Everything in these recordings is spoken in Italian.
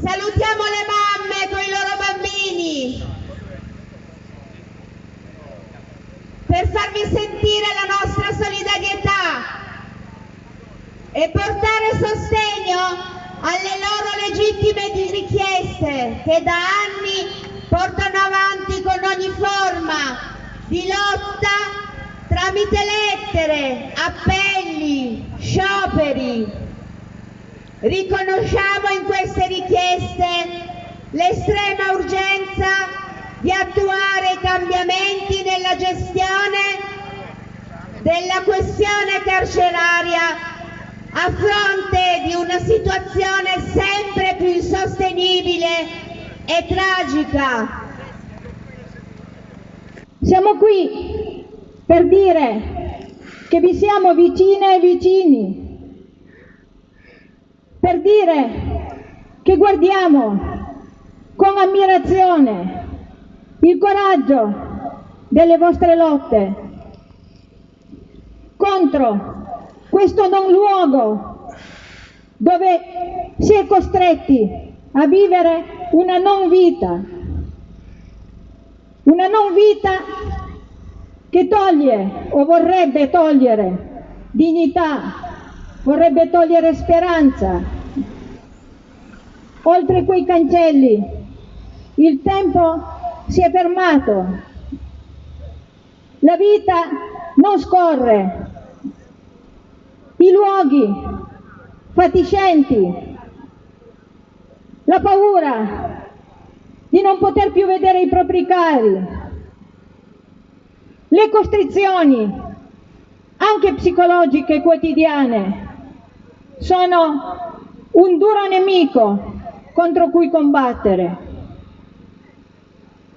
Salutiamo le mamme con i loro bambini per farvi sentire la nostra solidarietà e portare sostegno alle loro legittime richieste che da anni portano avanti con ogni forma di lotta tramite lettere, appelli, scioperi. Riconosciamo in queste richieste l'estrema urgenza di attuare cambiamenti nella gestione della questione carceraria a fronte di una situazione sempre più insostenibile e tragica. Siamo qui per dire che vi siamo vicine e vicini, per dire che guardiamo con ammirazione il coraggio delle vostre lotte contro questo non luogo dove si è costretti a vivere una non vita, una non vita che toglie o vorrebbe togliere dignità, vorrebbe togliere speranza. Oltre quei cancelli il tempo si è fermato, la vita non scorre, i luoghi fatiscenti, la paura di non poter più vedere i propri cari, le costrizioni, anche psicologiche quotidiane, sono un duro nemico contro cui combattere.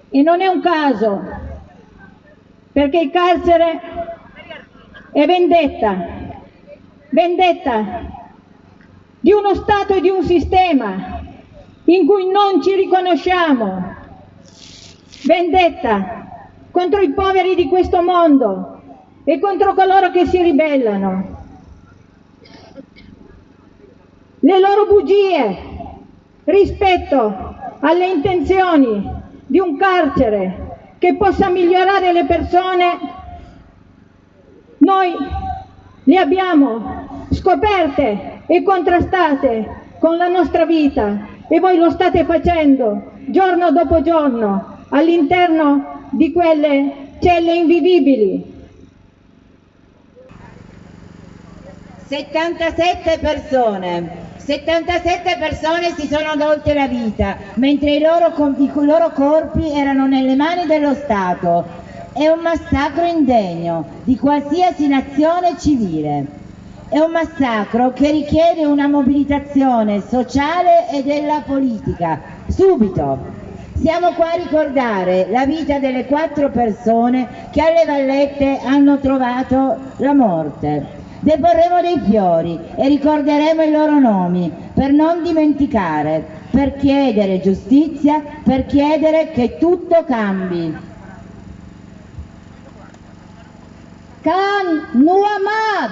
E non è un caso, perché il carcere è vendetta, vendetta di uno Stato e di un sistema in cui non ci riconosciamo, vendetta contro i poveri di questo mondo e contro coloro che si ribellano. Le loro bugie rispetto alle intenzioni di un carcere che possa migliorare le persone, noi le abbiamo scoperte e contrastate con la nostra vita e voi lo state facendo giorno dopo giorno all'interno di quelle celle invivibili. 77 persone, 77 persone si sono tolte la vita, mentre i loro, i loro corpi erano nelle mani dello Stato. È un massacro indegno di qualsiasi nazione civile. È un massacro che richiede una mobilitazione sociale e della politica, subito, siamo qua a ricordare la vita delle quattro persone che alle vallette hanno trovato la morte. Deporremo dei fiori e ricorderemo i loro nomi per non dimenticare, per chiedere giustizia, per chiedere che tutto cambi. Can Nuamad,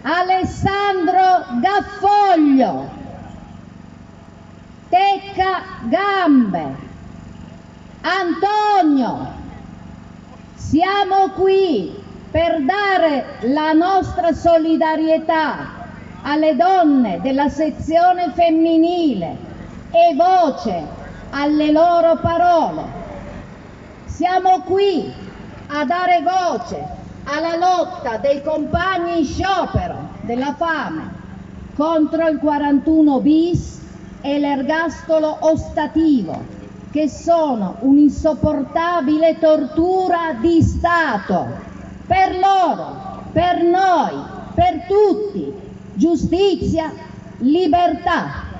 Alessandro Gaffoglio, Tecca Gambe, Antonio, siamo qui per dare la nostra solidarietà alle donne della sezione femminile e voce alle loro parole. Siamo qui a dare voce alla lotta dei compagni in sciopero della fame contro il 41 bis e l'ergastolo ostativo, che sono un'insopportabile tortura di Stato. Per loro, per noi, per tutti, giustizia, libertà.